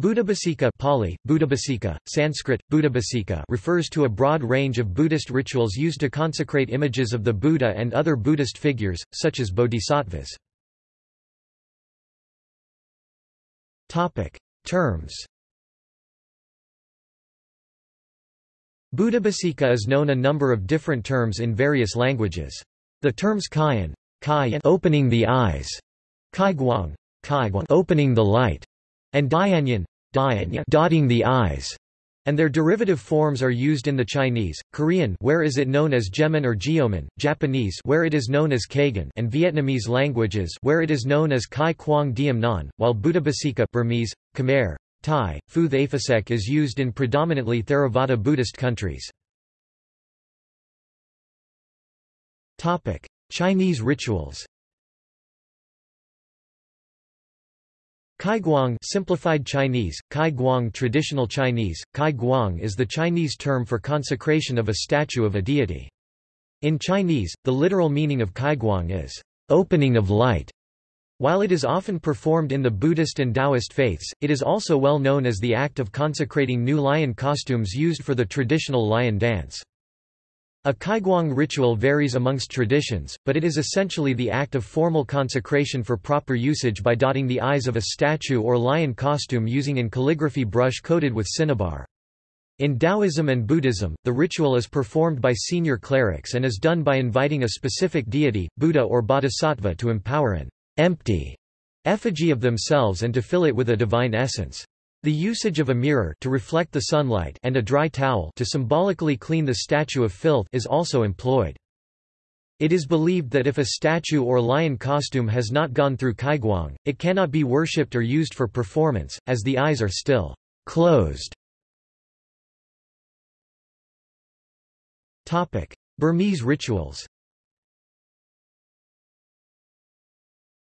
Buddhabhiseka Pali, Buddhabhiseka, Sanskrit, Buddhabhiseka refers to a broad range of Buddhist rituals used to consecrate images of the Buddha and other Buddhist figures, such as bodhisattvas. Terms Buddhabhiseka is known a number of different terms in various languages. The terms kyan, kai opening the eyes, kaiguang, kaiguang opening the light, and Dianyan, dotting the eyes, and their derivative forms are used in the Chinese, Korean where is it known as Jemin or Geoman, Japanese where it is known as Kagan and Vietnamese languages where it is known as Kai Quang Diem Non, while Buddhabhiseka Burmese, Khmer, Thai, Phu Thaphisek is used in predominantly Theravada Buddhist countries. Chinese rituals Kaiguang simplified Chinese, Kai Guang traditional Chinese, Kai Guang is the Chinese term for consecration of a statue of a deity. In Chinese, the literal meaning of Kaiguang is, opening of light. While it is often performed in the Buddhist and Taoist faiths, it is also well known as the act of consecrating new lion costumes used for the traditional lion dance. A kaiguang ritual varies amongst traditions, but it is essentially the act of formal consecration for proper usage by dotting the eyes of a statue or lion costume using an calligraphy brush coated with cinnabar. In Taoism and Buddhism, the ritual is performed by senior clerics and is done by inviting a specific deity, Buddha or Bodhisattva to empower an empty effigy of themselves and to fill it with a divine essence. The usage of a mirror to reflect the sunlight and a dry towel to symbolically clean the statue of filth is also employed. It is believed that if a statue or lion costume has not gone through kaiguang, it cannot be worshipped or used for performance, as the eyes are still closed. Burmese rituals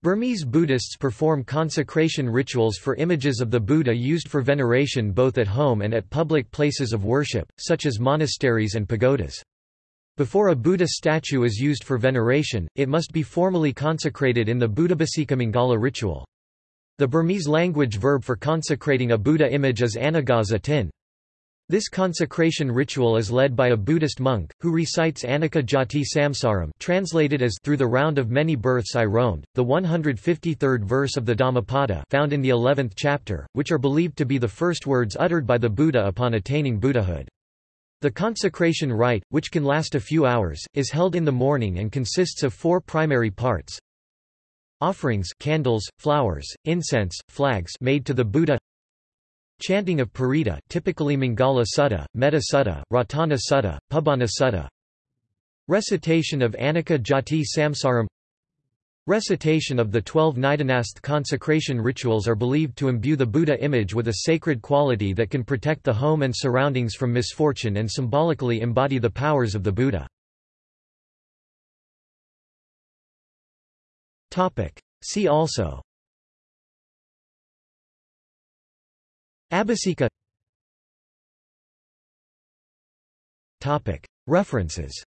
Burmese Buddhists perform consecration rituals for images of the Buddha used for veneration both at home and at public places of worship, such as monasteries and pagodas. Before a Buddha statue is used for veneration, it must be formally consecrated in the Buddhabhiseka ritual. The Burmese language verb for consecrating a Buddha image is anagaza tin. This consecration ritual is led by a Buddhist monk, who recites Anicca Jati Samsaram translated as Through the round of many births I roamed, the 153rd verse of the Dhammapada found in the 11th chapter, which are believed to be the first words uttered by the Buddha upon attaining Buddhahood. The consecration rite, which can last a few hours, is held in the morning and consists of four primary parts. Offerings candles, flowers, incense, flags made to the Buddha Chanting of Parita typically Mangala Sutta, Metta Sutta, Ratana Sutta, Pubbanha Sutta. Recitation of Anicca Jati Samsaram. Recitation of the twelve Nidanasth consecration rituals are believed to imbue the Buddha image with a sacred quality that can protect the home and surroundings from misfortune and symbolically embody the powers of the Buddha. See also Abhiseka References